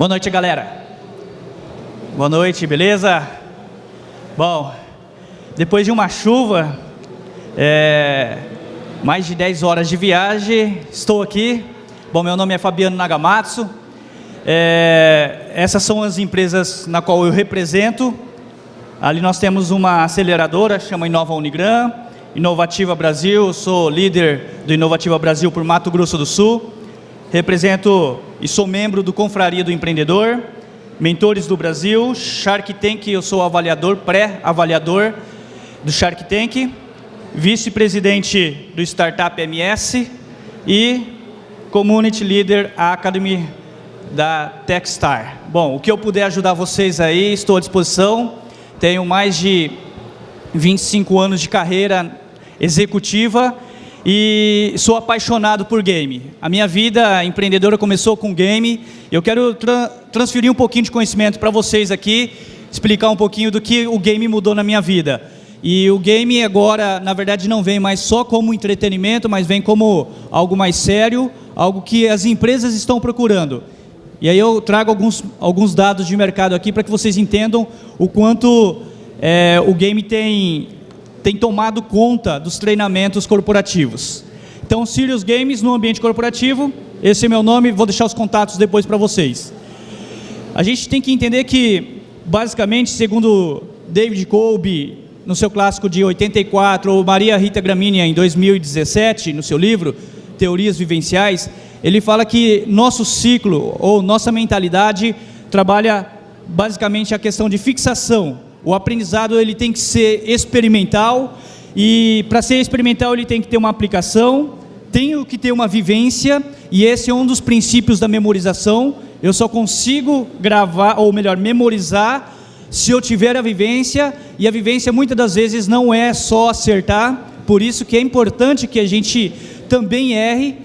Boa noite, galera. Boa noite, beleza? Bom, depois de uma chuva, é, mais de 10 horas de viagem, estou aqui. Bom, meu nome é Fabiano Nagamatsu. É, essas são as empresas na qual eu represento. Ali nós temos uma aceleradora, chama Inova Unigram, Inovativa Brasil, sou líder do Inovativa Brasil por Mato Grosso do Sul. Represento e sou membro do Confraria do Empreendedor, Mentores do Brasil, Shark Tank, eu sou avaliador, pré-avaliador do Shark Tank, vice-presidente do Startup MS e Community Leader Academy da Techstar. Bom, o que eu puder ajudar vocês aí, estou à disposição. Tenho mais de 25 anos de carreira executiva e sou apaixonado por game. A minha vida empreendedora começou com game. Eu quero tra transferir um pouquinho de conhecimento para vocês aqui, explicar um pouquinho do que o game mudou na minha vida. E o game agora, na verdade, não vem mais só como entretenimento, mas vem como algo mais sério, algo que as empresas estão procurando. E aí eu trago alguns, alguns dados de mercado aqui para que vocês entendam o quanto é, o game tem tem tomado conta dos treinamentos corporativos. Então, Sirius Games no ambiente corporativo, esse é meu nome, vou deixar os contatos depois para vocês. A gente tem que entender que, basicamente, segundo David Kolbe, no seu clássico de 84, ou Maria Rita Gramínea, em 2017, no seu livro, Teorias Vivenciais, ele fala que nosso ciclo, ou nossa mentalidade, trabalha basicamente a questão de fixação, o aprendizado ele tem que ser experimental e para ser experimental ele tem que ter uma aplicação, tem que ter uma vivência e esse é um dos princípios da memorização. Eu só consigo gravar, ou melhor, memorizar se eu tiver a vivência e a vivência muitas das vezes não é só acertar, por isso que é importante que a gente também erre.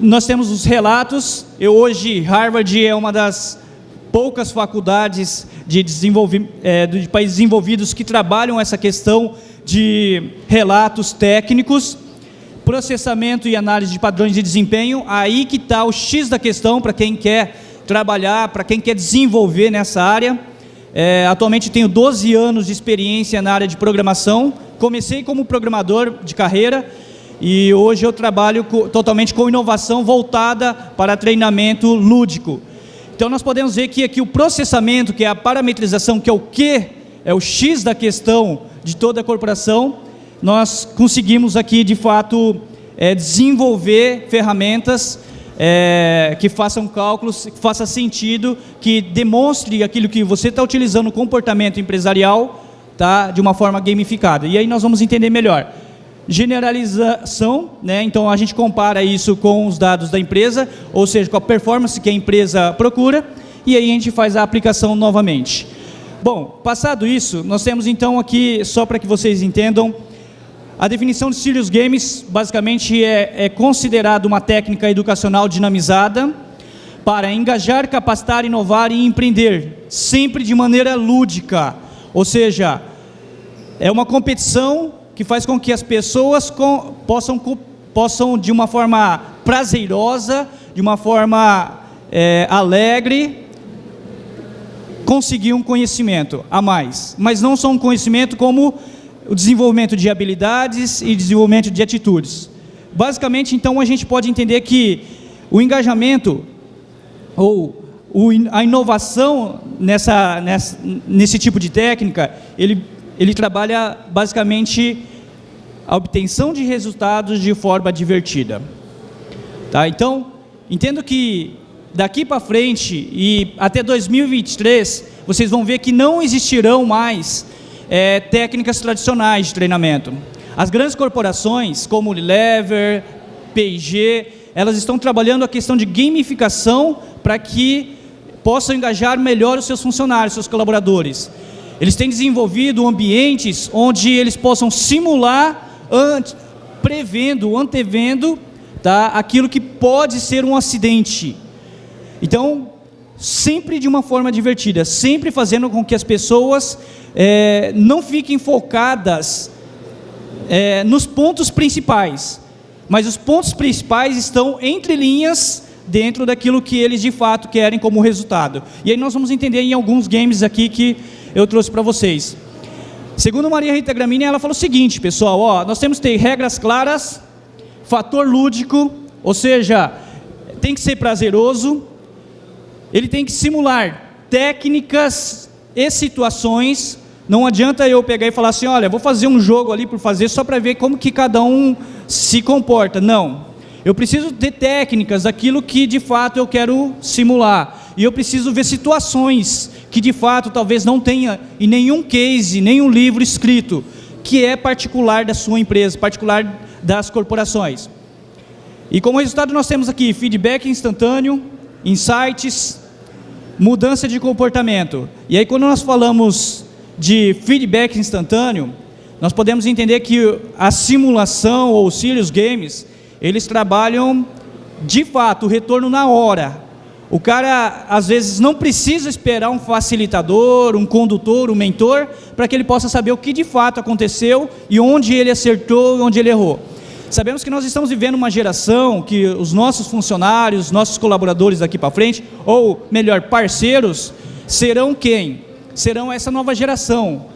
Nós temos os relatos, eu hoje, Harvard é uma das poucas faculdades de, é, de países desenvolvidos que trabalham essa questão de relatos técnicos, processamento e análise de padrões de desempenho, aí que está o X da questão para quem quer trabalhar, para quem quer desenvolver nessa área. É, atualmente tenho 12 anos de experiência na área de programação, comecei como programador de carreira e hoje eu trabalho co totalmente com inovação voltada para treinamento lúdico. Então nós podemos ver que aqui o processamento, que é a parametrização, que é o que, é o X da questão de toda a corporação, nós conseguimos aqui de fato é, desenvolver ferramentas é, que façam cálculos, que faça sentido, que demonstre aquilo que você está utilizando no comportamento empresarial tá, de uma forma gamificada. E aí nós vamos entender melhor generalização, né? então a gente compara isso com os dados da empresa, ou seja, com a performance que a empresa procura, e aí a gente faz a aplicação novamente. Bom, passado isso, nós temos então aqui, só para que vocês entendam, a definição de Serious Games basicamente é, é considerado uma técnica educacional dinamizada para engajar, capacitar, inovar e empreender, sempre de maneira lúdica, ou seja, é uma competição que faz com que as pessoas com, possam, possam, de uma forma prazerosa, de uma forma é, alegre, conseguir um conhecimento a mais. Mas não só um conhecimento como o desenvolvimento de habilidades e desenvolvimento de atitudes. Basicamente, então, a gente pode entender que o engajamento ou a inovação nessa, nessa, nesse tipo de técnica, ele, ele trabalha basicamente a obtenção de resultados de forma divertida. Tá? Então, entendo que daqui para frente e até 2023, vocês vão ver que não existirão mais é, técnicas tradicionais de treinamento. As grandes corporações, como Unilever, P&G, elas estão trabalhando a questão de gamificação para que possam engajar melhor os seus funcionários, seus colaboradores. Eles têm desenvolvido ambientes onde eles possam simular ante, prevendo, antevendo tá, aquilo que pode ser um acidente. Então, sempre de uma forma divertida, sempre fazendo com que as pessoas é, não fiquem focadas é, nos pontos principais, mas os pontos principais estão entre linhas dentro daquilo que eles de fato querem como resultado. E aí nós vamos entender em alguns games aqui que eu trouxe para vocês. Segundo Maria Rita Gramini, ela falou o seguinte, pessoal, ó, nós temos que ter regras claras, fator lúdico, ou seja, tem que ser prazeroso, ele tem que simular técnicas e situações. Não adianta eu pegar e falar assim, olha, vou fazer um jogo ali por fazer só para ver como que cada um se comporta. Não. Eu preciso ter técnicas daquilo que de fato eu quero simular. E eu preciso ver situações que de fato talvez não tenha em nenhum case, nenhum livro escrito, que é particular da sua empresa, particular das corporações. E como resultado nós temos aqui feedback instantâneo, insights, mudança de comportamento. E aí quando nós falamos de feedback instantâneo, nós podemos entender que a simulação ou Sirius Games, eles trabalham de fato o retorno na hora. O cara às vezes não precisa esperar um facilitador, um condutor, um mentor, para que ele possa saber o que de fato aconteceu e onde ele acertou e onde ele errou. Sabemos que nós estamos vivendo uma geração que os nossos funcionários, nossos colaboradores daqui para frente, ou melhor, parceiros, serão quem? Serão essa nova geração,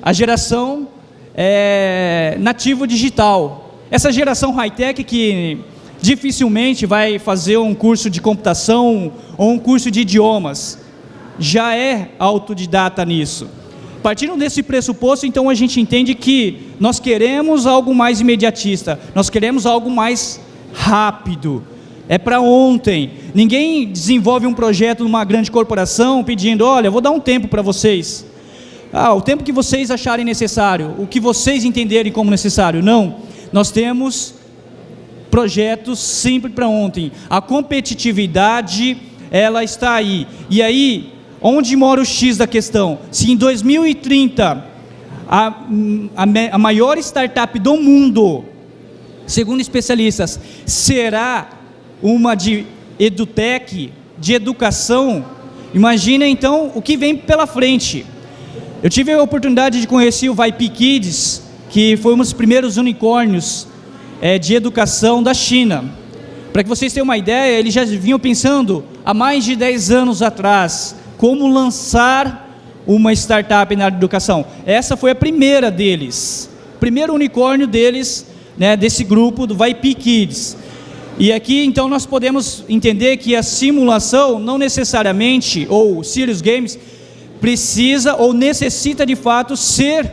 a geração é, nativo digital. Essa geração high-tech que dificilmente vai fazer um curso de computação ou um curso de idiomas, já é autodidata nisso. Partindo desse pressuposto, então a gente entende que nós queremos algo mais imediatista, nós queremos algo mais rápido. É para ontem. Ninguém desenvolve um projeto numa grande corporação pedindo, olha, vou dar um tempo para vocês. Ah, o tempo que vocês acharem necessário, o que vocês entenderem como necessário. Não. Nós temos projetos sempre para ontem. A competitividade, ela está aí. E aí, Onde mora o X da questão? Se em 2030 a, a, a maior startup do mundo, segundo especialistas, será uma de edutech, de educação, imagina então o que vem pela frente. Eu tive a oportunidade de conhecer o VIP Kids, que foi um dos primeiros unicórnios é, de educação da China. Para que vocês tenham uma ideia, eles já vinham pensando há mais de 10 anos atrás como lançar uma startup na área de educação. Essa foi a primeira deles, primeiro unicórnio deles, né, desse grupo do VIP Kids. E aqui então nós podemos entender que a simulação não necessariamente, ou Serious Games, precisa ou necessita de fato ser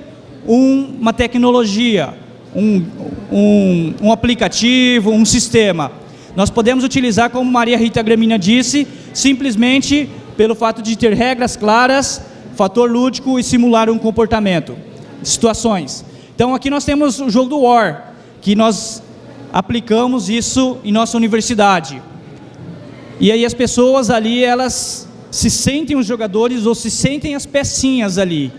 um, uma tecnologia, um, um, um aplicativo, um sistema. Nós podemos utilizar, como Maria Rita Gramina disse, simplesmente pelo fato de ter regras claras, fator lúdico e simular um comportamento, situações. Então aqui nós temos o jogo do War, que nós aplicamos isso em nossa universidade. E aí as pessoas ali, elas se sentem os jogadores ou se sentem as pecinhas ali.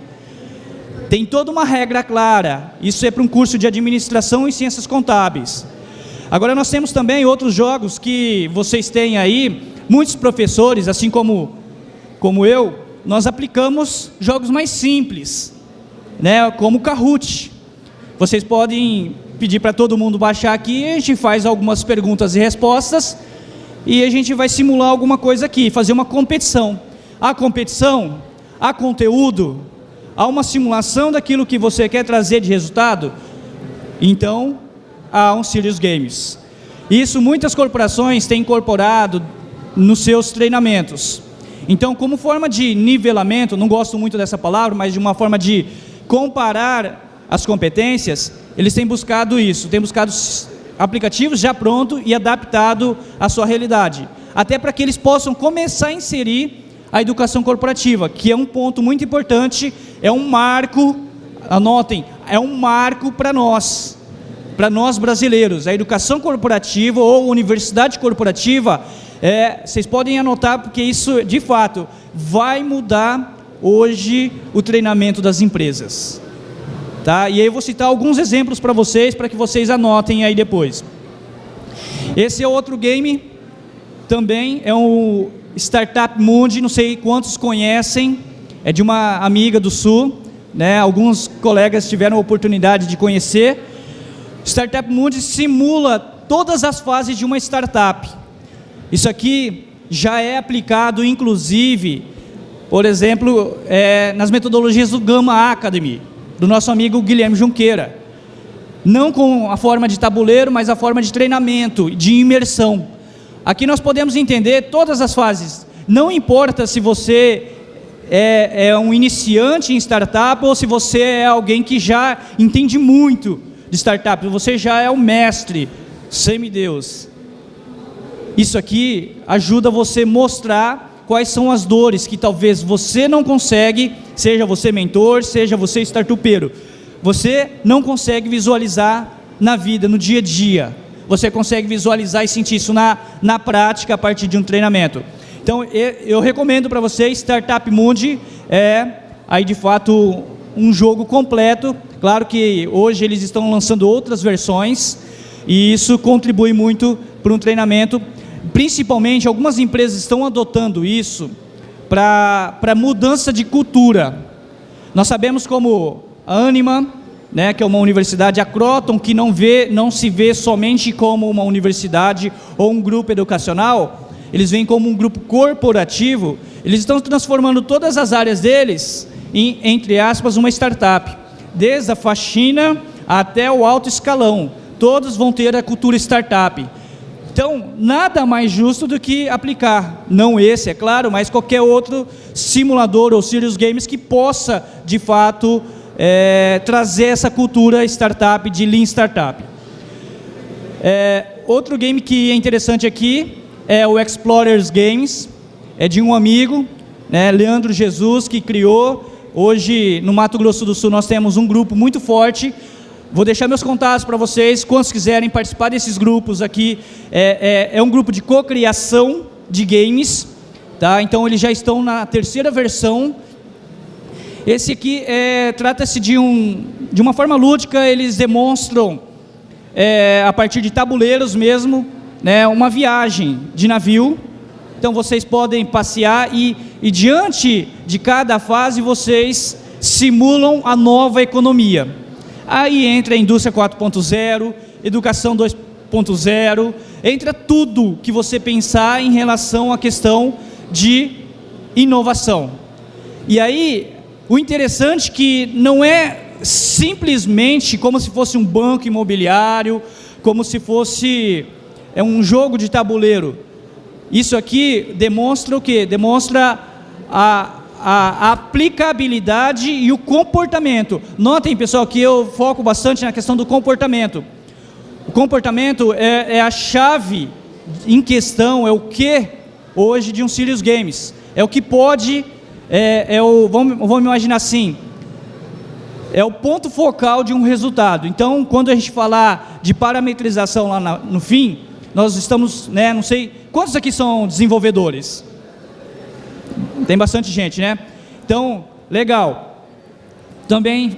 Tem toda uma regra clara. Isso é para um curso de administração e ciências contábeis. Agora nós temos também outros jogos que vocês têm aí, muitos professores, assim como como eu, nós aplicamos jogos mais simples, né, como o Kahoot. Vocês podem pedir para todo mundo baixar aqui, a gente faz algumas perguntas e respostas e a gente vai simular alguma coisa aqui, fazer uma competição. A competição, há conteúdo, há uma simulação daquilo que você quer trazer de resultado, então há um Serious Games. Isso muitas corporações têm incorporado nos seus treinamentos. Então, como forma de nivelamento, não gosto muito dessa palavra, mas de uma forma de comparar as competências, eles têm buscado isso, têm buscado aplicativos já pronto e adaptado à sua realidade. Até para que eles possam começar a inserir a educação corporativa, que é um ponto muito importante, é um marco, anotem, é um marco para nós, para nós brasileiros. A educação corporativa ou universidade corporativa é, vocês podem anotar, porque isso, de fato, vai mudar hoje o treinamento das empresas. Tá? E aí eu vou citar alguns exemplos para vocês, para que vocês anotem aí depois. Esse é outro game, também é um Startup Mundi, não sei quantos conhecem, é de uma amiga do Sul, né? alguns colegas tiveram a oportunidade de conhecer. Startup Mundi simula todas as fases de uma startup. Isso aqui já é aplicado, inclusive, por exemplo, é, nas metodologias do Gama Academy, do nosso amigo Guilherme Junqueira. Não com a forma de tabuleiro, mas a forma de treinamento, de imersão. Aqui nós podemos entender todas as fases. Não importa se você é, é, um iniciante em startup ou se você é alguém que já entende muito de startup, você já é o mestre, semideus. Isso aqui ajuda você a mostrar quais são as dores que talvez você não consegue, seja você mentor, seja você startupeiro. Você não consegue visualizar na vida, no dia a dia. Você consegue visualizar e sentir isso na, na prática a partir de um treinamento. Então, eu recomendo para você, Startup Mundi é aí de fato um jogo completo. Claro que hoje eles estão lançando outras versões e isso contribui muito para um treinamento. Principalmente, algumas empresas estão adotando isso para mudança de cultura. Nós sabemos como a Anima, né, que é uma universidade, a Croton, que não, vê, não se vê somente como uma universidade ou um grupo educacional, eles vêm como um grupo corporativo, eles estão transformando todas as áreas deles em, entre aspas, uma startup. Desde a faxina até o alto escalão, todos vão ter a cultura startup. Então, nada mais justo do que aplicar, não esse, é claro, mas qualquer outro simulador ou serious games que possa, de fato, é, trazer essa cultura startup, de Lean Startup. É, outro game que é interessante aqui é o Explorers Games, é de um amigo, né, Leandro Jesus, que criou. Hoje, no Mato Grosso do Sul, nós temos um grupo muito forte. Vou deixar meus contatos para vocês, quantos quiserem participar desses grupos aqui. É, é, é um grupo de cocriação de games, tá? então eles já estão na terceira versão. Esse aqui é, trata-se de, um, de uma forma lúdica, eles demonstram, é, a partir de tabuleiros mesmo, né, uma viagem de navio. Então vocês podem passear e, e diante de cada fase vocês simulam a nova economia. Aí entra a indústria 4.0, educação 2.0, entra tudo que você pensar em relação à questão de inovação. E aí, o interessante é que não é simplesmente como se fosse um banco imobiliário, como se fosse é um jogo de tabuleiro. Isso aqui demonstra o quê? Demonstra a, a, aplicabilidade e o comportamento. Notem, pessoal, que eu foco bastante na questão do comportamento. O comportamento é, é a chave em questão, é o que hoje de um Serious Games. É o que pode, é, é o, vamos, vamos imaginar assim, é o ponto focal de um resultado. Então, quando a gente falar de parametrização lá na, no fim, nós estamos, né, não sei, quantos aqui são desenvolvedores? Tem bastante gente, né? Então, legal. Também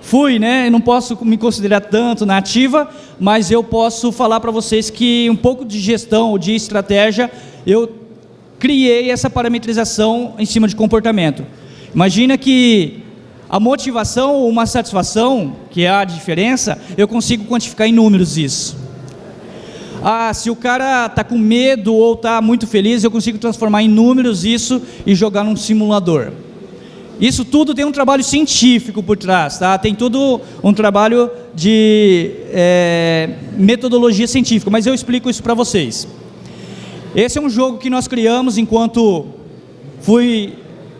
fui, né, não posso me considerar tanto na ativa, mas eu posso falar para vocês que um pouco de gestão, de estratégia, eu criei essa parametrização em cima de comportamento. Imagina que a motivação ou uma satisfação, que é a diferença, eu consigo quantificar em números isso. Ah, se o cara está com medo ou está muito feliz, eu consigo transformar em números isso e jogar num simulador. Isso tudo tem um trabalho científico por trás, tá? Tem tudo um trabalho de é, metodologia científica, mas eu explico isso para vocês. Esse é um jogo que nós criamos enquanto fui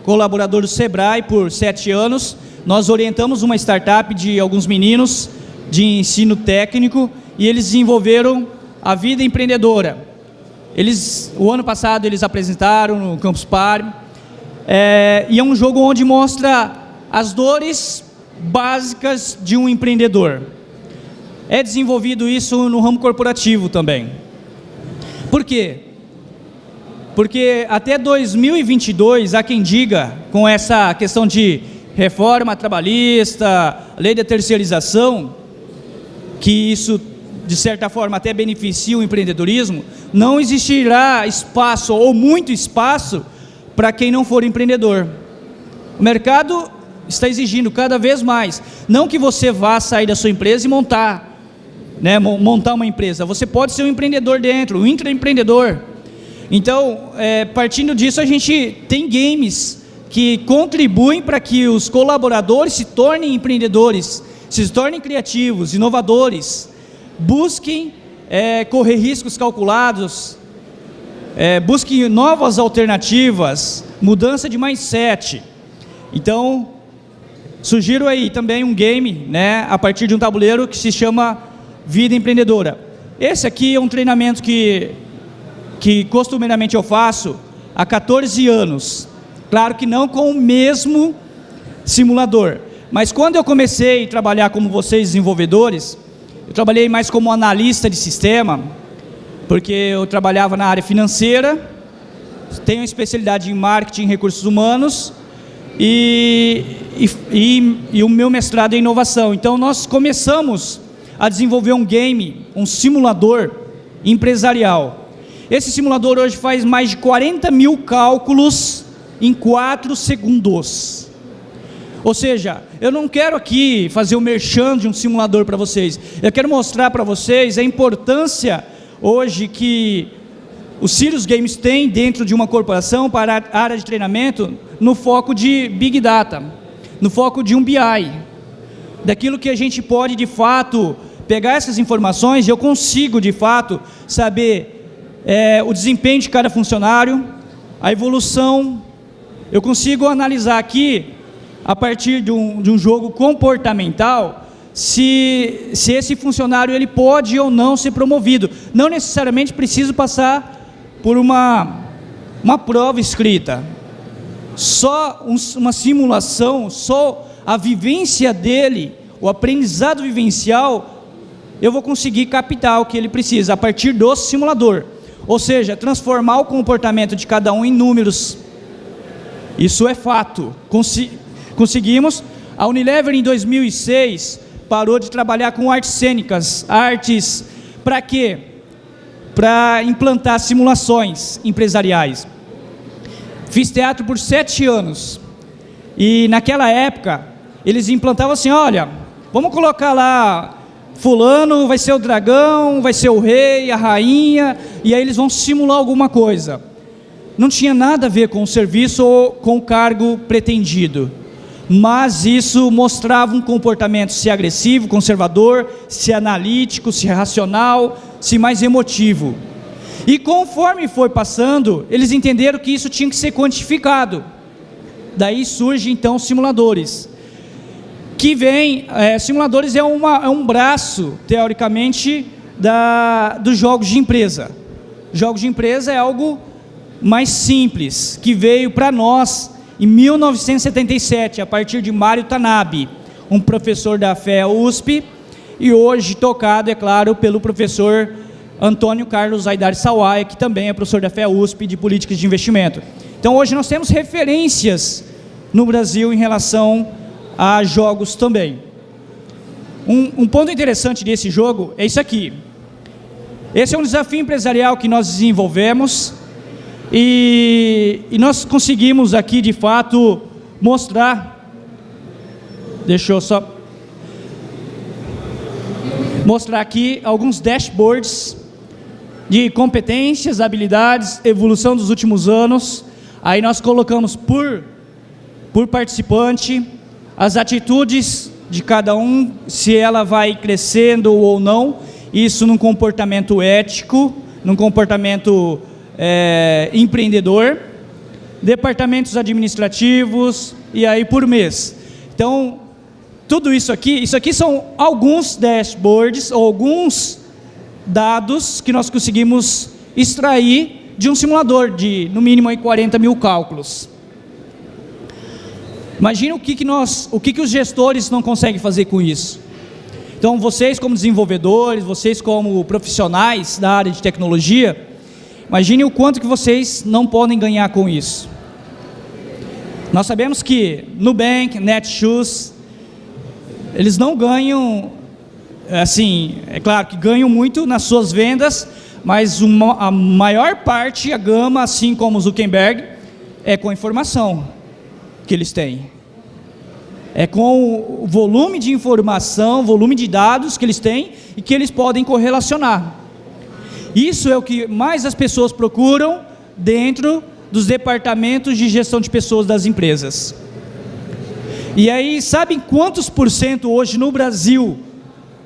colaborador do Sebrae por sete anos. Nós orientamos uma startup de alguns meninos de ensino técnico e eles desenvolveram a vida empreendedora. Eles, o ano passado eles apresentaram no Campus Party, é, e é um jogo onde mostra as dores básicas de um empreendedor. É desenvolvido isso no ramo corporativo também. Por quê? Porque até 2022, há quem diga, com essa questão de reforma trabalhista, lei da terceirização, que isso de certa forma até beneficia o empreendedorismo, não existirá espaço ou muito espaço para quem não for empreendedor. O mercado está exigindo cada vez mais, não que você vá sair da sua empresa e montar, né, montar uma empresa, você pode ser um empreendedor dentro, um intraempreendedor. Então, é, partindo disso, a gente tem games que contribuem para que os colaboradores se tornem empreendedores, se tornem criativos, inovadores, busquem é, correr riscos calculados, é, busquem novas alternativas, mudança de mindset. Então, sugiro aí também um game, né, a partir de um tabuleiro que se chama Vida Empreendedora. Esse aqui é um treinamento que, que costumeiramente eu faço há 14 anos. Claro que não com o mesmo simulador. Mas quando eu comecei a trabalhar como vocês desenvolvedores, eu trabalhei mais como analista de sistema, porque eu trabalhava na área financeira, tenho especialidade em marketing e recursos humanos, e, e, e, o meu mestrado é em inovação. Então nós começamos a desenvolver um game, um simulador empresarial. Esse simulador hoje faz mais de 40 mil cálculos em 4 segundos. Ou seja, eu não quero aqui fazer o um merchan de um simulador para vocês. Eu quero mostrar para vocês a importância hoje que os Sirius Games têm dentro de uma corporação para a área de treinamento no foco de Big Data, no foco de um BI, daquilo que a gente pode de fato pegar essas informações e eu consigo de fato saber é, o desempenho de cada funcionário, a evolução, eu consigo analisar aqui a partir de um, de um jogo comportamental, se, se esse funcionário ele pode ou não ser promovido. Não necessariamente preciso passar por uma, uma prova escrita. Só um, uma simulação, só a vivência dele, o aprendizado vivencial, eu vou conseguir captar o que ele precisa a partir do simulador. Ou seja, transformar o comportamento de cada um em números. Isso é fato. Consi conseguimos. A Unilever em 2006 parou de trabalhar com artes cênicas, artes para quê? Para implantar simulações empresariais. Fiz teatro por sete anos e naquela época eles implantavam assim, olha, vamos colocar lá fulano vai ser o dragão, vai ser o rei, a rainha, e aí eles vão simular alguma coisa. Não tinha nada a ver com o serviço ou com o cargo pretendido mas isso mostrava um comportamento se agressivo, conservador, se analítico, se racional, se mais emotivo. E conforme foi passando, eles entenderam que isso tinha que ser quantificado. Daí surgem então simuladores. Que vem, é, simuladores é, uma, é um braço, teoricamente, da, dos jogos de empresa. Jogos de empresa é algo mais simples, que veio para nós em 1977, a partir de Mário Tanabe, um professor da FEA USP, e hoje tocado, é claro, pelo professor Antônio Carlos Aidar Sawaia, que também é professor da FEA USP de Políticas de Investimento. Então hoje nós temos referências no Brasil em relação a jogos também. Um, um ponto interessante desse jogo é isso aqui. Esse é um desafio empresarial que nós desenvolvemos, e, e nós conseguimos aqui, de fato, mostrar, deixa eu só mostrar aqui alguns dashboards de competências, habilidades, evolução dos últimos anos. Aí nós colocamos por, por participante as atitudes de cada um, se ela vai crescendo ou não, isso num comportamento ético, num comportamento é, empreendedor, departamentos administrativos e aí por mês. Então, tudo isso aqui, isso aqui são alguns dashboards, ou alguns dados que nós conseguimos extrair de um simulador de, no mínimo, aí 40 mil cálculos. Imagina o que, que, nós, o que, que os gestores não conseguem fazer com isso. Então, vocês como desenvolvedores, vocês como profissionais da área de tecnologia, Imagine o quanto que vocês não podem ganhar com isso. Nós sabemos que Nubank, Netshoes, eles não ganham, assim, é claro que ganham muito nas suas vendas, mas uma, a maior parte, a gama, assim como Zuckerberg, é com informação que eles têm. É com o volume de informação, volume de dados que eles têm e que eles podem correlacionar. Isso é o que mais as pessoas procuram dentro dos departamentos de gestão de pessoas das empresas. E aí, sabem quantos por cento hoje no Brasil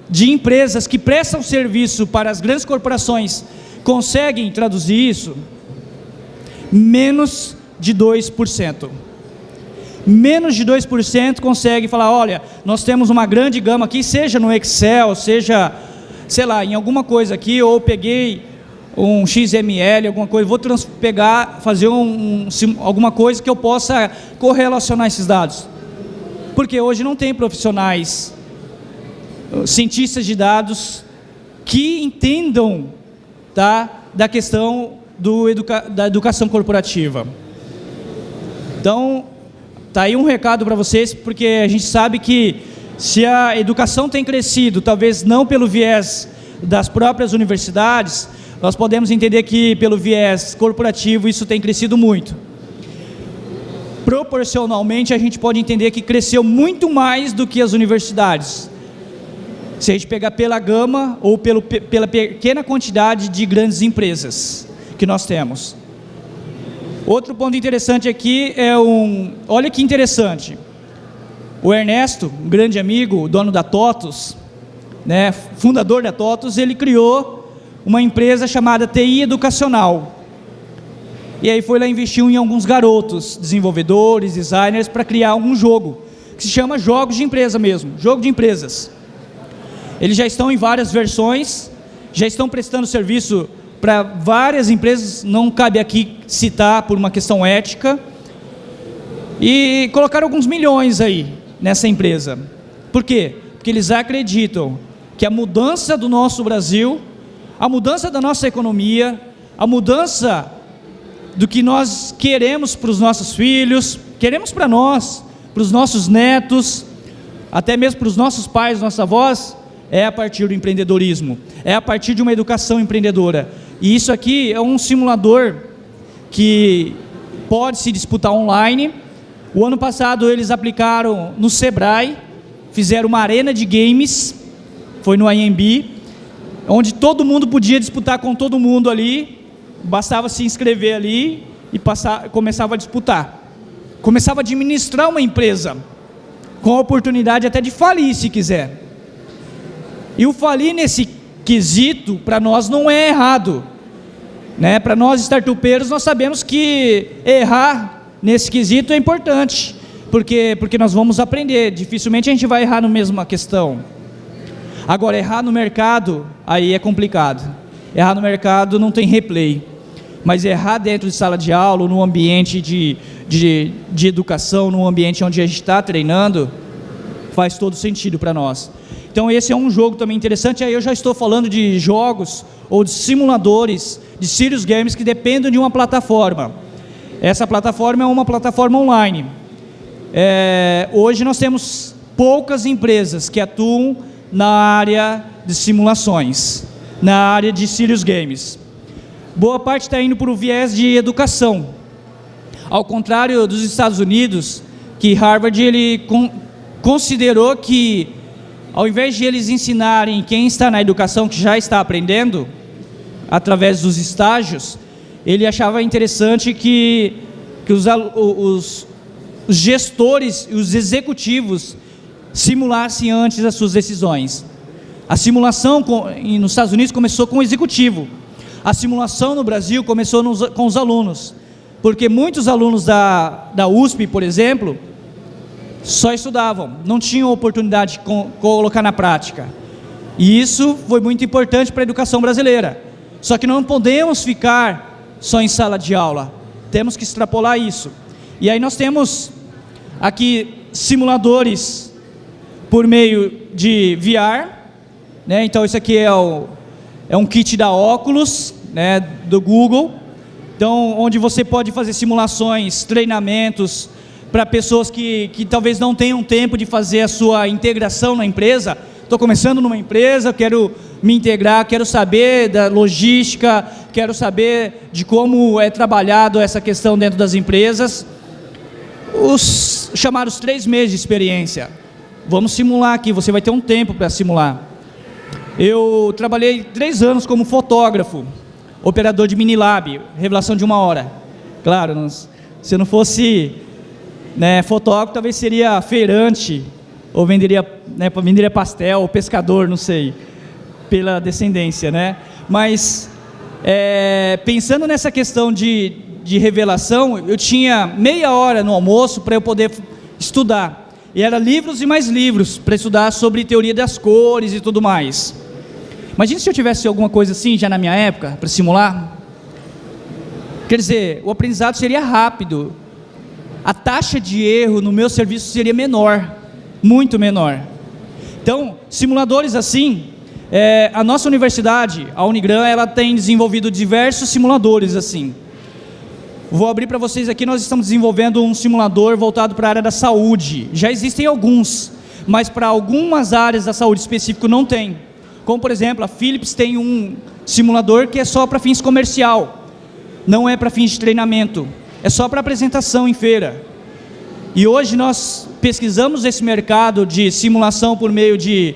de empresas que prestam serviço para as grandes corporações conseguem traduzir isso? Menos de 2%. Menos de 2% consegue falar, olha, nós temos uma grande gama aqui, seja no Excel, seja, sei lá, em alguma coisa aqui, ou peguei um XML, alguma coisa, vou pegar, fazer um, um, alguma coisa que eu possa correlacionar esses dados. Porque hoje não tem profissionais, uh, cientistas de dados, que entendam tá, da questão do educa da educação corporativa. Então, tá aí um recado para vocês, porque a gente sabe que se a educação tem crescido, talvez não pelo viés das próprias universidades, nós podemos entender que pelo viés corporativo isso tem crescido muito. Proporcionalmente a gente pode entender que cresceu muito mais do que as universidades. Se a gente pegar pela gama ou pelo, pela pequena quantidade de grandes empresas que nós temos. Outro ponto interessante aqui é um... Olha que interessante. O Ernesto, um grande amigo, dono da TOTUS, né, fundador da TOTUS, ele criou uma empresa chamada TI Educacional. E aí foi lá investiu em alguns garotos, desenvolvedores, designers, para criar um jogo, que se chama Jogos de Empresa mesmo, jogo de empresas. Eles já estão em várias versões, já estão prestando serviço para várias empresas, não cabe aqui citar por uma questão ética, e colocaram alguns milhões aí nessa empresa. Por quê? Porque eles acreditam que a mudança do nosso Brasil a mudança da nossa economia, a mudança do que nós queremos para os nossos filhos, queremos para nós, para os nossos netos, até mesmo para os nossos pais, nossa avós, é a partir do empreendedorismo, é a partir de uma educação empreendedora. E isso aqui é um simulador que pode se disputar online. O ano passado eles aplicaram no Sebrae, fizeram uma arena de games, foi no IMB, onde todo mundo podia disputar com todo mundo ali, bastava se inscrever ali e passar, começava a disputar. Começava a administrar uma empresa, com a oportunidade até de falir se quiser. E o falir nesse quesito, para nós não é errado. Né? Para nós startupeiros, nós sabemos que errar nesse quesito é importante, porque, porque nós vamos aprender, dificilmente a gente vai errar na mesma questão. Agora, errar no mercado, aí é complicado. Errar no mercado não tem replay. Mas errar dentro de sala de aula, no ambiente de, de, de educação, no ambiente onde a gente está treinando, faz todo sentido para nós. Então esse é um jogo também interessante, aí eu já estou falando de jogos ou de simuladores, de serious games que dependem de uma plataforma. Essa plataforma é uma plataforma online. É, hoje nós temos poucas empresas que atuam na área de simulações, na área de serious games. Boa parte está indo para o viés de educação. Ao contrário dos Estados Unidos, que Harvard ele con considerou que, ao invés de eles ensinarem quem está na educação, que já está aprendendo, através dos estágios, ele achava interessante que, que os, os, os gestores e os executivos simulasse antes as suas decisões. A simulação com, nos Estados Unidos começou com o executivo. A simulação no Brasil começou nos, com os alunos. Porque muitos alunos da, da USP, por exemplo, só estudavam, não tinham oportunidade de colocar na prática. E isso foi muito importante para a educação brasileira. Só que não podemos ficar só em sala de aula. Temos que extrapolar isso. E aí nós temos aqui simuladores por meio de VR, né? então isso aqui é, o, é um kit da óculos, né, do Google, então onde você pode fazer simulações, treinamentos para pessoas que, que talvez não tenham tempo de fazer a sua integração na empresa, estou começando numa empresa, quero me integrar, quero saber da logística, quero saber de como é trabalhado essa questão dentro das empresas, os chamados três meses de experiência. Vamos simular aqui, você vai ter um tempo para simular. Eu trabalhei três anos como fotógrafo, operador de Minilab, revelação de uma hora. Claro, se não fosse né, fotógrafo, talvez seria feirante, ou venderia, né, venderia pastel, ou pescador, não sei, pela descendência, né? Mas, é, pensando nessa questão de, de revelação, eu tinha meia hora no almoço para eu poder estudar. E era livros e mais livros para estudar sobre teoria das cores e tudo mais. Imagina se eu tivesse alguma coisa assim já na minha época, para simular. Quer dizer, o aprendizado seria rápido. A taxa de erro no meu serviço seria menor, muito menor. Então, simuladores assim, é, a nossa universidade, a Unigran, ela tem desenvolvido diversos simuladores assim. Vou abrir para vocês aqui, nós estamos desenvolvendo um simulador voltado para a área da saúde. Já existem alguns, mas para algumas áreas da saúde específico não tem. Como por exemplo, a Philips tem um simulador que é só para fins comercial, não é para fins de treinamento, é só para apresentação em feira. E hoje nós pesquisamos esse mercado de simulação por meio de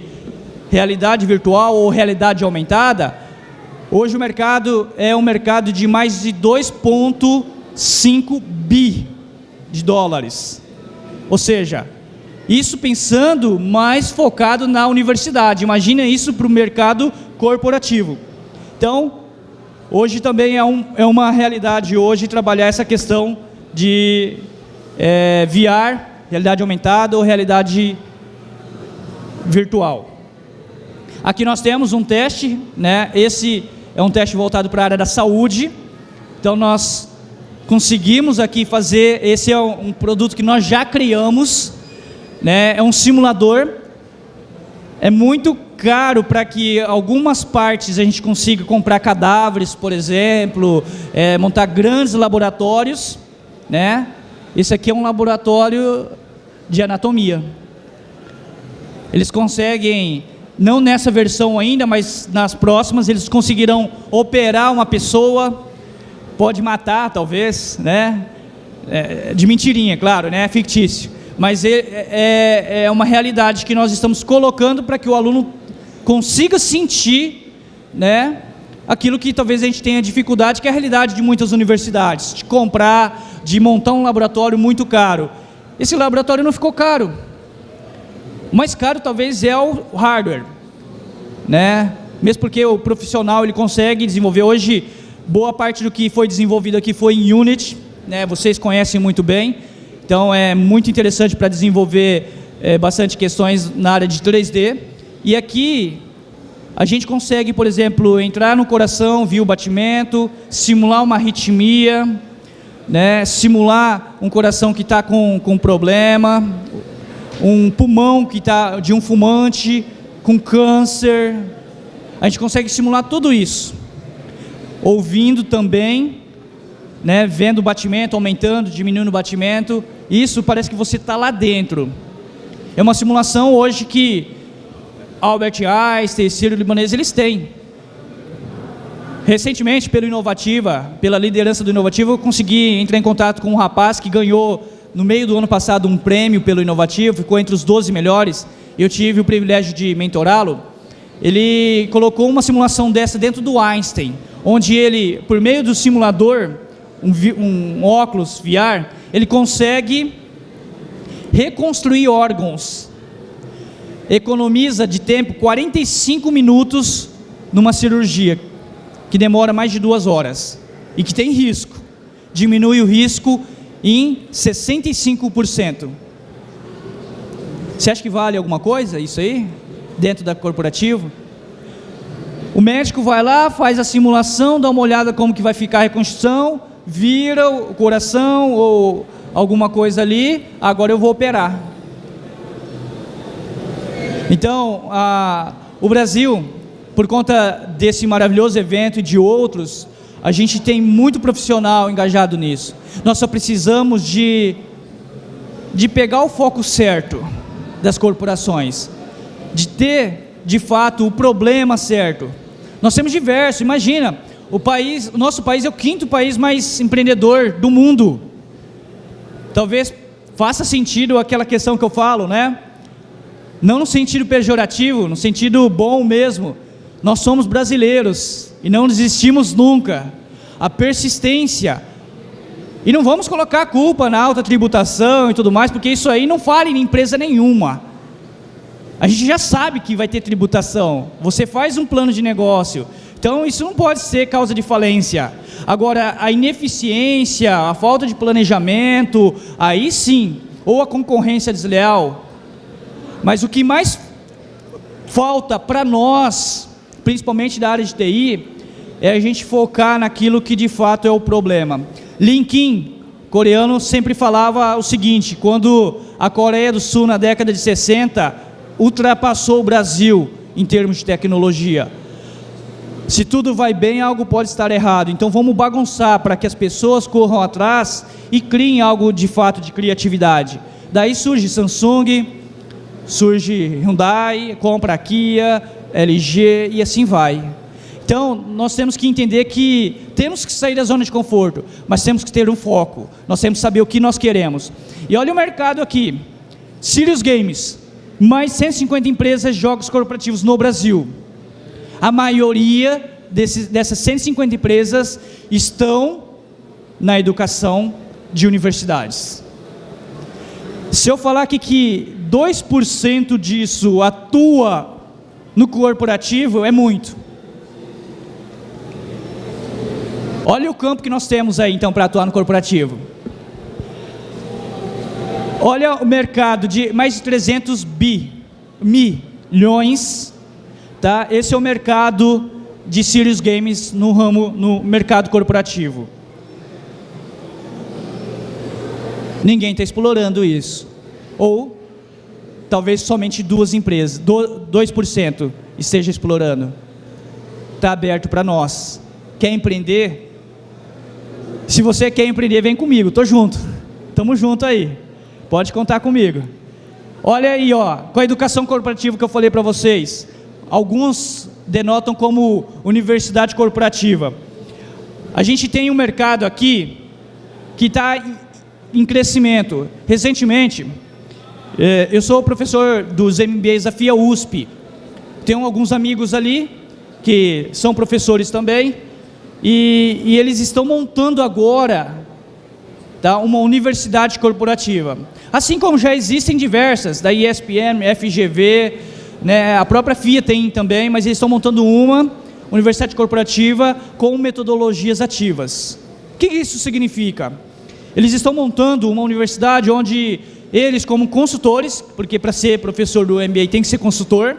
realidade virtual ou realidade aumentada. Hoje o mercado é um mercado de mais de 2,5 bi de dólares. Ou seja, isso pensando mais focado na universidade. Imagina isso para o mercado corporativo. Então, hoje também é, um, é, uma realidade hoje trabalhar essa questão de é, VR, realidade aumentada ou realidade virtual. Aqui nós temos um teste, né? Esse é um teste voltado para a área da saúde. Então nós conseguimos aqui fazer, esse é um produto que nós já criamos, né? é um simulador, é muito caro para que algumas partes a gente consiga comprar cadáveres, por exemplo, é, montar grandes laboratórios, né? Esse aqui é um laboratório de anatomia. Eles conseguem, não nessa versão ainda, mas nas próximas, eles conseguirão operar uma pessoa, pode matar talvez, né? É, de mentirinha, claro, né? Fictício mas é, é, é uma realidade que nós estamos colocando para que o aluno consiga sentir né, aquilo que talvez a gente tenha dificuldade, que é a realidade de muitas universidades, de comprar, de montar um laboratório muito caro. Esse laboratório não ficou caro. O mais caro talvez é o hardware, né? Mesmo porque o profissional ele consegue desenvolver hoje boa parte do que foi desenvolvido aqui foi em Unity, né? Vocês conhecem muito bem. Então é muito interessante para desenvolver é, bastante questões na área de 3D. E aqui a gente consegue, por exemplo, entrar no coração, ver o batimento, simular uma arritmia, né, simular um coração que está com, com problema, um pulmão que está de um fumante com câncer. A gente consegue simular tudo isso. Ouvindo também, né, vendo o batimento aumentando, diminuindo o batimento, isso parece que você está lá dentro. É uma simulação hoje que Albert Einstein, Ciro Libanês, eles têm. Recentemente, pelo Inovativa, pela liderança do Inovativa, eu consegui entrar em contato com um rapaz que ganhou, no meio do ano passado, um prêmio pelo Inovativa, ficou entre os 12 melhores. Eu tive o privilégio de mentorá-lo. Ele colocou uma simulação dessa dentro do Einstein, onde ele, por meio do simulador, um, um óculos VR, ele consegue reconstruir órgãos. Economiza de tempo 45 minutos numa cirurgia que demora mais de duas horas e que tem risco. Diminui o risco em 65%. Você acha que vale alguma coisa isso aí? Dentro da corporativa? O médico vai lá, faz a simulação, dá uma olhada como que vai ficar a reconstrução, vira o coração ou alguma coisa ali, agora eu vou operar. Então, a, o Brasil, por conta desse maravilhoso evento e de outros, a gente tem muito profissional engajado nisso. Nós só precisamos de, de pegar o foco certo das corporações, de ter, de fato, o problema certo. Nós temos diversos, imagina, o país, o nosso país é o quinto país mais empreendedor do mundo. Talvez faça sentido aquela questão que eu falo, né? Não no sentido pejorativo, no sentido bom mesmo. Nós somos brasileiros. e não desistimos nunca. A persistência. E não vamos colocar a culpa na alta tributação e tudo mais, porque isso aí não fala em empresa nenhuma. A gente já sabe que vai ter tributação. Você faz um plano de negócio. Então isso não pode ser causa de falência. Agora, a ineficiência, a falta de planejamento, aí sim, ou a concorrência desleal. Mas o que mais falta para nós, principalmente da área de TI, é a gente focar naquilo que de fato é o problema. Lin Kim, coreano, sempre falava o seguinte, quando a Coreia do Sul, na década de 60, ultrapassou o Brasil em termos de tecnologia. Se tudo vai bem, algo pode estar errado. Então vamos bagunçar para que as pessoas corram atrás e criem algo de fato de criatividade. Daí surge Samsung, surge Hyundai, compra Kia, LG e assim vai. Então, nós temos que entender que temos que sair da zona de conforto, mas temos que ter um foco. Nós temos que saber o que nós queremos. E olha o mercado aqui. Sirius Games, mais 150 empresas de jogos corporativos no Brasil. A maioria desses, dessas 150 empresas estão na educação de universidades. Se eu falar aqui que 2% disso atua no corporativo, é muito. Olha o campo que nós temos aí, então, para atuar no corporativo. Olha o mercado de mais de 300 bi, milhões, tá? Esse é o mercado de Serious Games no ramo, no mercado corporativo. Ninguém está explorando isso. Ou, talvez somente duas empresas, 2% esteja explorando. Está aberto para nós. Quer empreender? Se você quer empreender, vem comigo, tô junto. Tamo junto aí. Pode contar comigo. Olha aí, ó, com a educação corporativa que eu falei para vocês. Alguns denotam como universidade corporativa. A gente tem um mercado aqui que está em crescimento. Recentemente, eh, eu sou professor dos MBAs da FIA USP. Tenho alguns amigos ali que são professores também. E, e eles estão montando agora tá, uma universidade corporativa. Assim como já existem diversas, da ESPN, FGV, né, a própria FIA tem também, mas eles estão montando uma universidade corporativa com metodologias ativas. O que isso significa? Eles estão montando uma universidade onde eles, como consultores, porque para ser professor do MBA tem que ser consultor,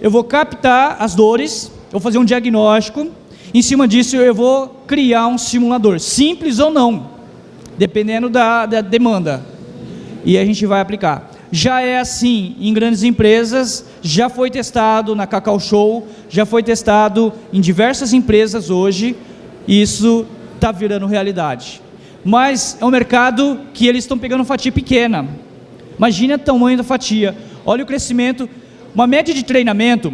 eu vou captar as dores, vou fazer um diagnóstico, em cima disso, eu vou criar um simulador, simples ou não, dependendo da, da demanda. E a gente vai aplicar. Já é assim em grandes empresas, já foi testado na Cacau Show, já foi testado em diversas empresas hoje, e isso está virando realidade. Mas é um mercado que eles estão pegando fatia pequena. Imagina o tamanho da fatia. Olha o crescimento. Uma média de treinamento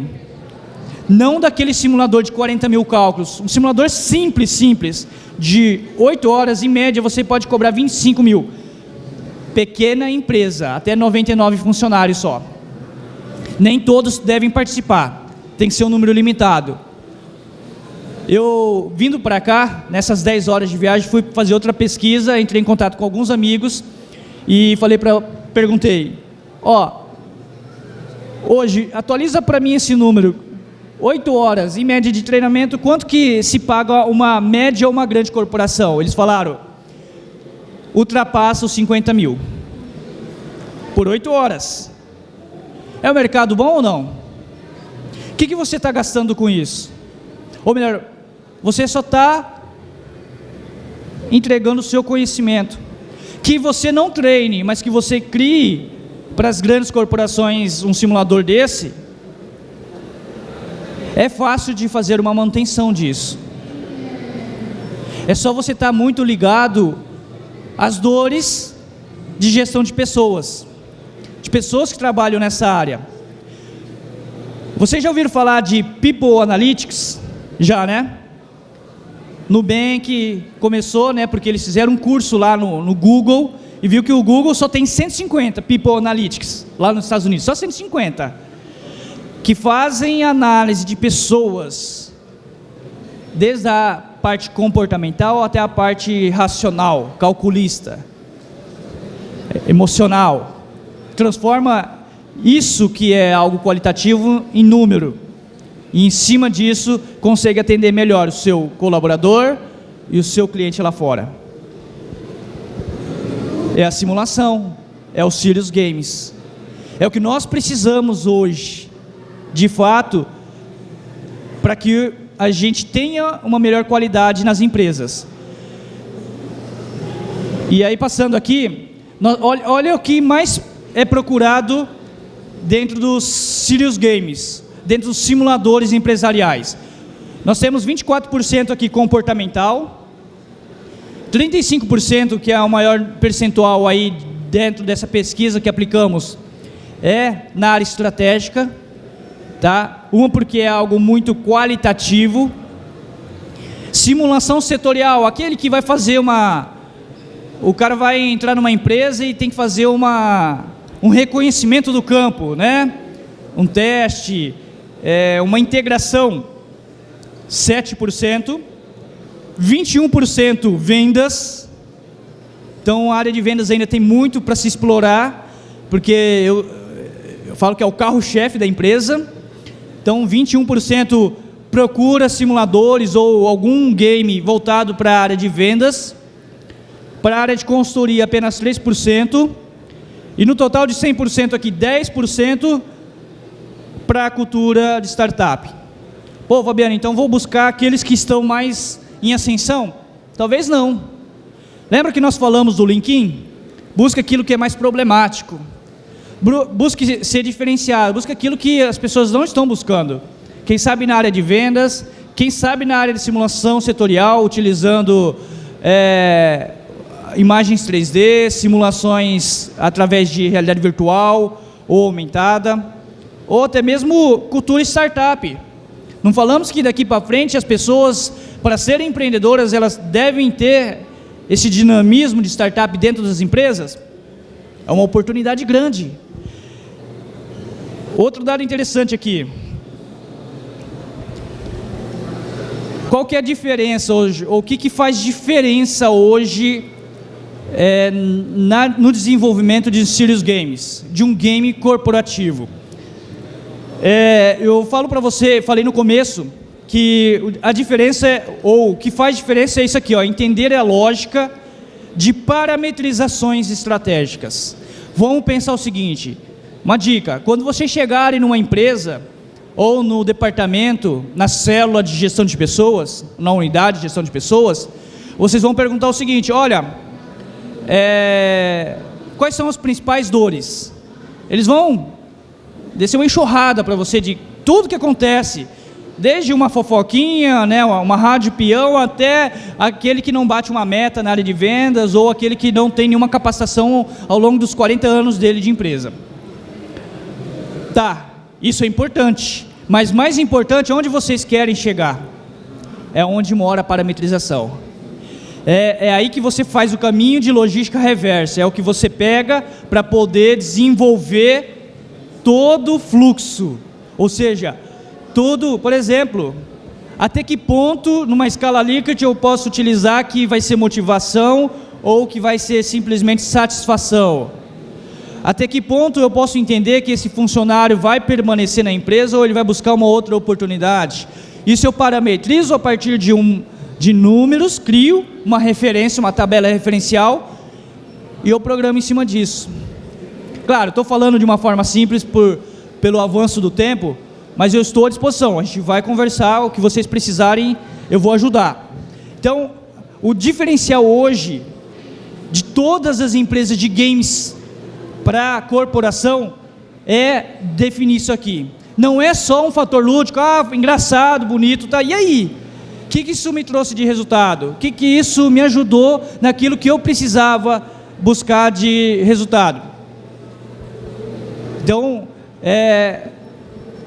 não daquele simulador de 40 mil cálculos, um simulador simples, simples, de 8 horas, em média você pode cobrar 25 mil. Pequena empresa, até 99 funcionários só. Nem todos devem participar, tem que ser um número limitado. Eu, vindo para cá, nessas 10 horas de viagem, fui fazer outra pesquisa, entrei em contato com alguns amigos e falei para, perguntei, ó, hoje, atualiza para mim esse número, oito horas em média de treinamento, quanto que se paga uma média ou uma grande corporação? Eles falaram, ultrapassa os 50 mil. Por oito horas. É um mercado bom ou não? O que, que você está gastando com isso? Ou melhor, você só está entregando o seu conhecimento. Que você não treine, mas que você crie para as grandes corporações um simulador desse, é fácil de fazer uma manutenção disso. É só você estar muito ligado às dores de gestão de pessoas, de pessoas que trabalham nessa área. Vocês já ouviram falar de People Analytics? Já, né? Nubank começou, né, porque eles fizeram um curso lá no, no Google e viu que o Google só tem 150 People Analytics lá nos Estados Unidos, só 150 que fazem análise de pessoas desde a parte comportamental até a parte racional, calculista, emocional. Transforma isso que é algo qualitativo em número. E em cima disso, consegue atender melhor o seu colaborador e o seu cliente lá fora. É a simulação, é o Sirius Games. É o que nós precisamos hoje, de fato, para que a gente tenha uma melhor qualidade nas empresas. E aí, passando aqui, olha, olha o que mais é procurado dentro dos Sirius Games, dentro dos simuladores empresariais. Nós temos 24% aqui comportamental, 35% que é o maior percentual aí dentro dessa pesquisa que aplicamos é na área estratégica, tá? Uma porque é algo muito qualitativo. Simulação setorial, aquele que vai fazer uma o cara vai entrar numa empresa e tem que fazer uma um reconhecimento do campo, né? Um teste, é, uma integração, 7%, 21% vendas. Então a área de vendas ainda tem muito para se explorar, porque eu, eu falo que é o carro-chefe da empresa. Então, 21% procura simuladores ou algum game voltado para a área de vendas. Para a área de consultoria, apenas 3%. E no total de 100% aqui, 10% para a cultura de startup. Pô, Fabiano, então vou buscar aqueles que estão mais em ascensão? Talvez não. Lembra que nós falamos do LinkedIn? Busca aquilo que é mais problemático busque ser diferenciado, busque aquilo que as pessoas não estão buscando. Quem sabe na área de vendas, quem sabe na área de simulação setorial, utilizando é, imagens 3D, simulações através de realidade virtual ou aumentada, ou até mesmo cultura startup. Não falamos que daqui para frente as pessoas, para serem empreendedoras, elas devem ter esse dinamismo de startup dentro das empresas? É uma oportunidade grande. Outro dado interessante aqui. Qual que é a diferença hoje, o que, que faz diferença hoje é, na, no desenvolvimento de Serious Games, de um game corporativo? É, eu falo para você, falei no começo, que a diferença, é, ou o que faz diferença é isso aqui, ó, entender a lógica de parametrizações estratégicas. Vamos pensar o seguinte, uma dica: quando vocês chegarem numa empresa ou no departamento, na célula de gestão de pessoas, na unidade de gestão de pessoas, vocês vão perguntar o seguinte: olha, é, quais são as principais dores? Eles vão descer uma enxurrada para você de tudo que acontece, desde uma fofoquinha, né, uma rádio peão, até aquele que não bate uma meta na área de vendas ou aquele que não tem nenhuma capacitação ao longo dos 40 anos dele de empresa. Tá, isso é importante. Mas mais importante, onde vocês querem chegar? É onde mora a parametrização. É, é aí que você faz o caminho de logística reversa. É o que você pega para poder desenvolver todo fluxo. Ou seja, todo, por exemplo, até que ponto, numa escala Likert, eu posso utilizar que vai ser motivação ou que vai ser simplesmente satisfação? Até que ponto eu posso entender que esse funcionário vai permanecer na empresa ou ele vai buscar uma outra oportunidade? Isso eu parametrizo a partir de, um, de números, crio uma referência, uma tabela referencial e eu programo em cima disso. Claro, estou falando de uma forma simples por, pelo avanço do tempo, mas eu estou à disposição. A gente vai conversar, o que vocês precisarem, eu vou ajudar. Então, o diferencial hoje de todas as empresas de games para a corporação é definir isso aqui. Não é só um fator lúdico, ah, engraçado, bonito, tá? E aí? O que, que isso me trouxe de resultado? O que, que isso me ajudou naquilo que eu precisava buscar de resultado? Então, é,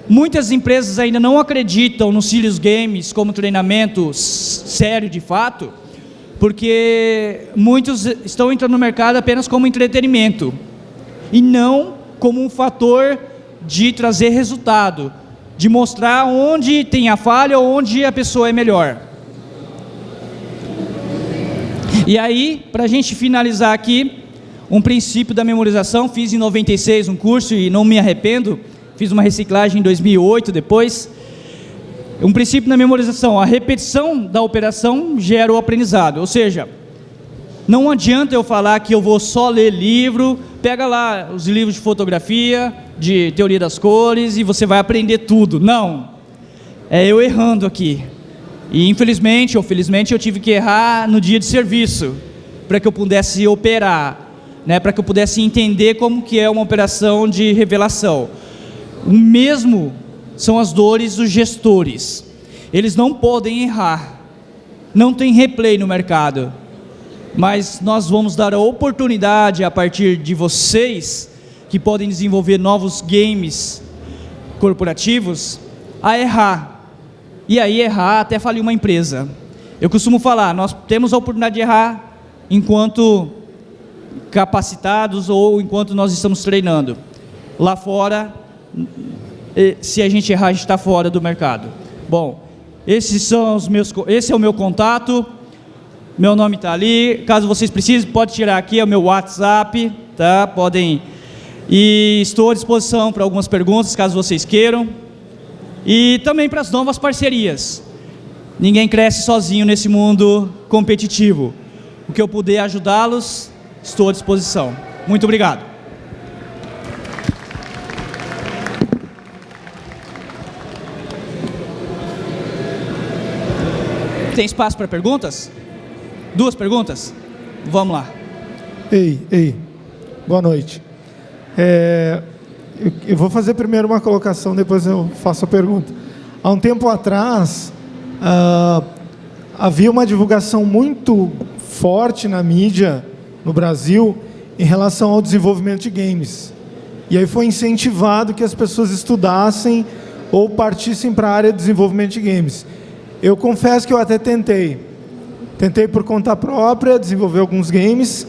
muitas empresas ainda não acreditam nos Sirius Games como treinamento sério de fato, porque muitos estão entrando no mercado apenas como entretenimento e não como um fator de trazer resultado, de mostrar onde tem a falha ou onde a pessoa é melhor. E aí, para a gente finalizar aqui, um princípio da memorização, fiz em 96 um curso e não me arrependo, fiz uma reciclagem em 2008 depois. Um princípio na memorização, a repetição da operação gera o aprendizado, ou seja, não adianta eu falar que eu vou só ler livro, pega lá os livros de fotografia, de teoria das cores e você vai aprender tudo. Não, é eu errando aqui. E infelizmente ou felizmente eu tive que errar no dia de serviço, para que eu pudesse operar né, para que eu pudesse entender como que é uma operação de revelação. O mesmo são as dores dos gestores. Eles não podem errar. Não tem replay no mercado. Mas nós vamos dar a oportunidade a partir de vocês que podem desenvolver novos games corporativos a errar. E aí errar até falir uma empresa. Eu costumo falar, nós temos a oportunidade de errar enquanto capacitados ou enquanto nós estamos treinando. Lá fora, se a gente errar, a gente está fora do mercado. Bom, esses são os meus, esse é o meu contato. Meu nome está ali. Caso vocês precisem, pode tirar aqui, é o meu WhatsApp, tá? Podem. E estou à disposição para algumas perguntas, caso vocês queiram. E também para as novas parcerias. Ninguém cresce sozinho nesse mundo competitivo. O que eu puder ajudá-los, estou à disposição. Muito obrigado. Tem espaço para perguntas? Duas perguntas? Vamos lá. Ei, ei, boa noite. É, eu, eu, vou fazer primeiro uma colocação, depois eu faço a pergunta. Há um tempo atrás, ah, havia uma divulgação muito forte na mídia no Brasil em relação ao desenvolvimento de games. E aí foi incentivado que as pessoas estudassem ou partissem para a área de desenvolvimento de games. Eu confesso que eu até tentei. Tentei por conta própria desenvolver alguns games.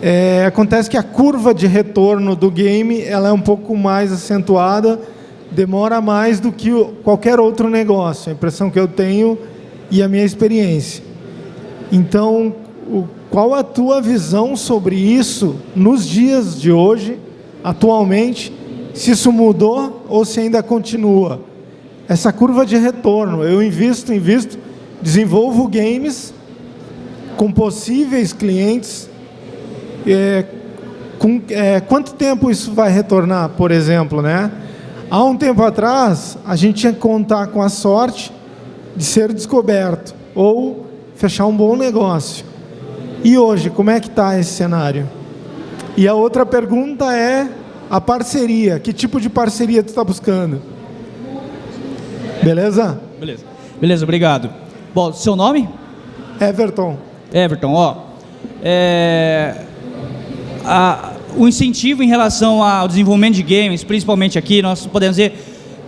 É, acontece que a curva de retorno do game ela é um pouco mais acentuada, demora mais do que qualquer outro negócio. A impressão que eu tenho e a minha experiência. Então, o qual a tua visão sobre isso nos dias de hoje, atualmente, se isso mudou ou se ainda continua? Essa curva de retorno, eu invisto, invisto, desenvolvo games com possíveis clientes, é, com, é, quanto tempo isso vai retornar, por exemplo, né? Há um tempo atrás, a gente tinha que contar com a sorte de ser descoberto ou fechar um bom negócio. E hoje, como é que está esse cenário? E a outra pergunta é a parceria. Que tipo de parceria tu está buscando? Beleza? Beleza. Beleza, obrigado. Bom, seu nome? Everton. Everton, ó. É, a, o incentivo em relação ao desenvolvimento de games, principalmente aqui, nós podemos dizer,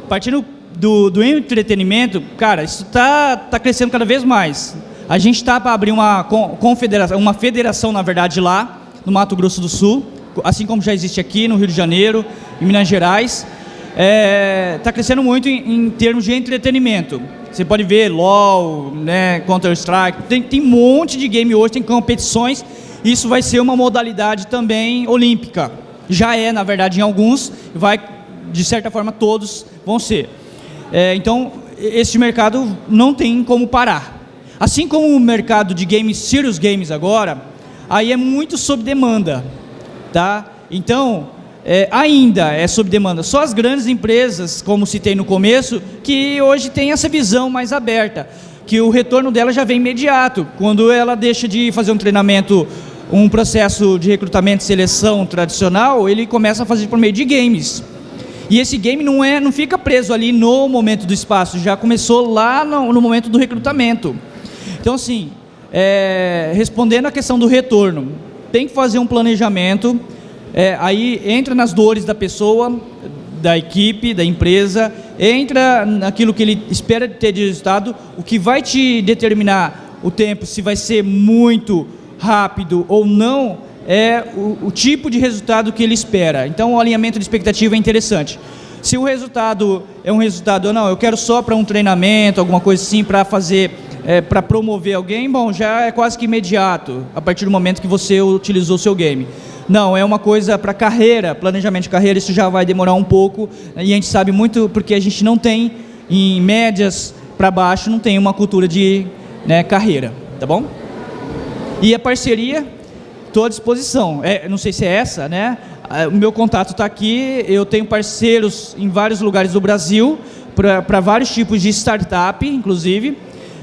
partindo do, do entretenimento, cara, isso está tá crescendo cada vez mais. A gente está para abrir uma confederação, uma federação, na verdade, lá no Mato Grosso do Sul, assim como já existe aqui no Rio de Janeiro, em Minas Gerais. Está é, tá crescendo muito em, em, termos de entretenimento. Você pode ver LOL, né, Counter-Strike, tem, tem um monte de game hoje, tem competições. Isso vai ser uma modalidade também olímpica. Já é, na verdade, em alguns, vai, de certa forma, todos vão ser. É, então, esse mercado não tem como parar. Assim como o mercado de games, serious games agora, aí é muito sob demanda, tá? Então, é, ainda é sob demanda. Só as grandes empresas, como citei no começo, que hoje têm essa visão mais aberta, que o retorno dela já vem imediato, quando ela deixa de fazer um treinamento, um processo de recrutamento e seleção tradicional, ele começa a fazer por meio de games. E esse game não, é, não fica preso ali no momento do espaço, já começou lá no, no momento do recrutamento. Então, assim, é, respondendo a questão do retorno, tem que fazer um planejamento, é, aí entra nas dores da pessoa, da equipe, da empresa, entra naquilo que ele espera ter de resultado, o que vai te determinar o tempo, se vai ser muito rápido ou não, é o, o tipo de resultado que ele espera. Então, o alinhamento de expectativa é interessante. Se o resultado é um resultado, não, eu quero só para um treinamento, alguma coisa assim, para fazer é, para promover alguém, bom, já é quase que imediato, a partir do momento que você utilizou o seu game. Não, é uma coisa para carreira, planejamento de carreira, isso já vai demorar um pouco, e a gente sabe muito porque a gente não tem, em médias para baixo, não tem uma cultura de né, carreira, tá bom? E a parceria, estou à disposição. É, não sei se é essa, né? Ah, o meu contato está aqui, eu tenho parceiros em vários lugares do Brasil, para vários tipos de startup, inclusive.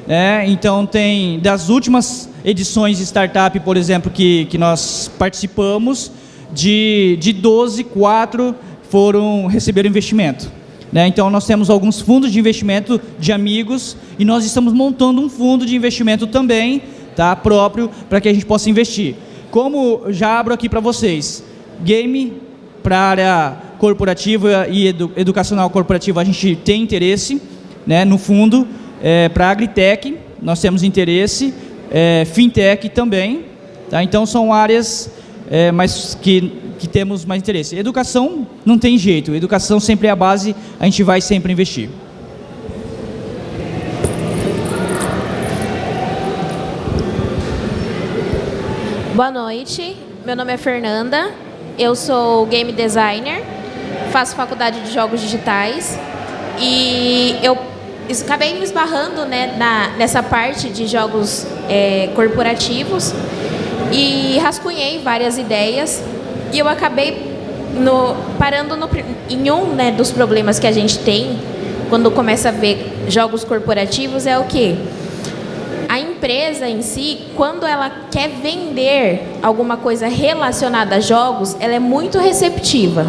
É, então, tem das últimas edições de startup, por exemplo, que, que nós participamos, de, de 12, 4 foram receberam investimento. Né? Então, nós temos alguns fundos de investimento de amigos e nós estamos montando um fundo de investimento também, tá, próprio, para que a gente possa investir. Como já abro aqui para vocês, game para a área corporativa e edu educacional corporativa a gente tem interesse, né, no fundo, é, para agritech nós temos interesse, é, fintech também, tá? então são áreas é, que, que temos mais interesse. Educação não tem jeito, educação sempre é a base, a gente vai sempre investir. Boa noite, meu nome é Fernanda, eu sou game designer, faço faculdade de jogos digitais e eu acabei me esbarrando né, na, nessa parte de jogos é, corporativos e rascunhei várias ideias e eu acabei no, parando no, em um né, dos problemas que a gente tem quando começa a ver jogos corporativos é o que? a empresa em si, quando ela quer vender alguma coisa relacionada a jogos, ela é muito receptiva.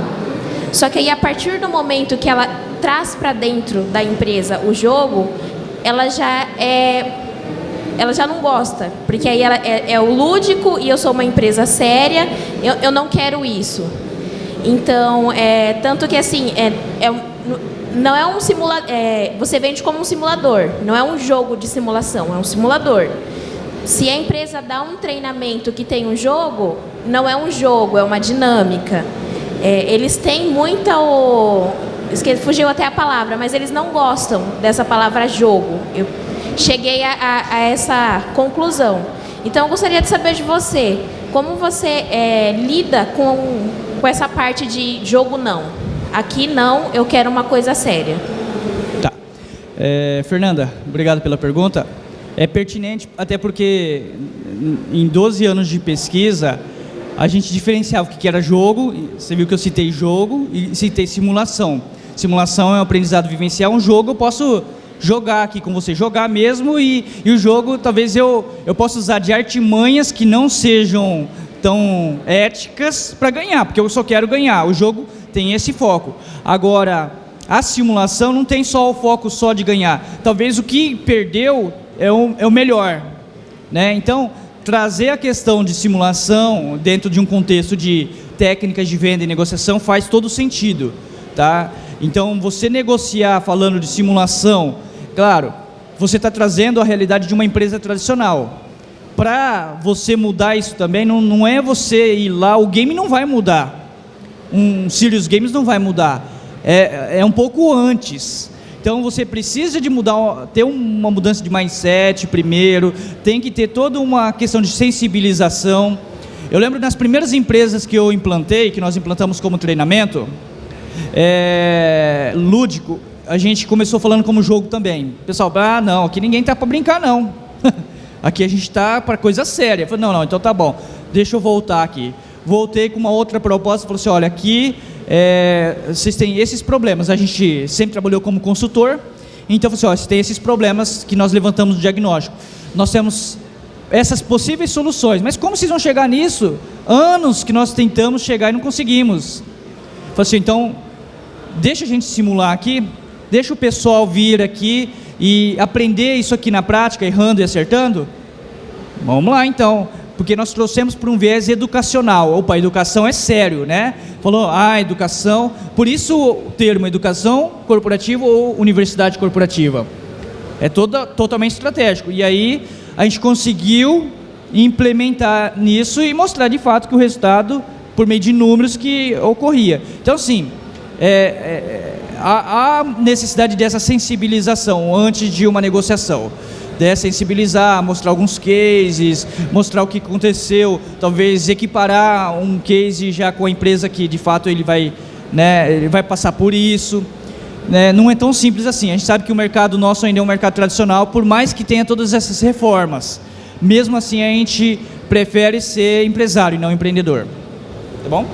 Só que aí, a partir do momento que ela traz para dentro da empresa o jogo, ela já é ela já não gosta, porque aí ela é, é o lúdico e eu sou uma empresa séria, eu, eu não quero isso. Então, é, tanto que assim, é, é não é um simulador. É, você vende como um simulador, não é um jogo de simulação, é um simulador. Se a empresa dá um treinamento que tem um jogo, não é um jogo, é uma dinâmica. É, eles têm muita o. Fugiu até a palavra, mas eles não gostam dessa palavra jogo. Eu cheguei a, a, a essa conclusão. Então, eu gostaria de saber de você, como você é, lida com, com essa parte de jogo não? Aqui não, eu quero uma coisa séria. Tá. É, Fernanda, obrigado pela pergunta. É pertinente, até porque em 12 anos de pesquisa, a gente diferenciava o que era jogo, você viu que eu citei jogo e citei simulação. Simulação é um aprendizado vivencial, um jogo eu posso jogar aqui com você, jogar mesmo e, e o jogo talvez eu, eu possa usar de artimanhas que não sejam tão éticas para ganhar, porque eu só quero ganhar. O jogo tem esse foco. Agora, a simulação não tem só o foco só de ganhar. Talvez o que perdeu é o, é o melhor. Né? Então, trazer a questão de simulação dentro de um contexto de técnicas de venda e negociação faz todo sentido. Tá? Então, você negociar falando de simulação, claro, você está trazendo a realidade de uma empresa tradicional. Para você mudar isso também, não, não é você ir lá, o game não vai mudar um Serious Games não vai mudar. É, é um pouco antes. Então você precisa de mudar, ter uma mudança de mindset primeiro, tem que ter toda uma questão de sensibilização. Eu lembro nas primeiras empresas que eu implantei, que nós implantamos como treinamento, é, lúdico, a gente começou falando como jogo também. pessoal, ah, não, aqui ninguém está para brincar, não. aqui a gente está para coisa séria. Eu falei, não, não, então tá bom, deixa eu voltar aqui voltei com uma outra proposta, falou assim, olha, aqui é, vocês têm esses problemas, a gente sempre trabalhou como consultor, então, assim, olha, vocês têm esses problemas que nós levantamos no diagnóstico. Nós temos essas possíveis soluções, mas como vocês vão chegar nisso? Anos que nós tentamos chegar e não conseguimos. Falei assim, então, deixa a gente simular aqui, deixa o pessoal vir aqui e aprender isso aqui na prática, errando e acertando. Vamos lá, então porque nós trouxemos para um viés educacional. Opa, educação é sério, né? Falou, ah, educação, por isso o termo educação corporativa ou universidade corporativa. É toda, totalmente estratégico. E aí a gente conseguiu implementar nisso e mostrar de fato que o resultado, por meio de números, que ocorria. Então, sim, é, é, há, há necessidade dessa sensibilização antes de uma negociação. Né, sensibilizar, mostrar alguns cases, mostrar o que aconteceu, talvez equiparar um case já com a empresa que de fato ele vai, né, ele vai passar por isso. Né, não é tão simples assim. A gente sabe que o mercado nosso ainda é um mercado tradicional, por mais que tenha todas essas reformas. Mesmo assim, a gente prefere ser empresário e não empreendedor. Tá bom? Tá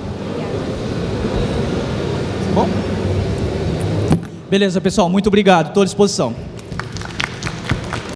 bom? Beleza, pessoal. Muito obrigado. Estou à disposição.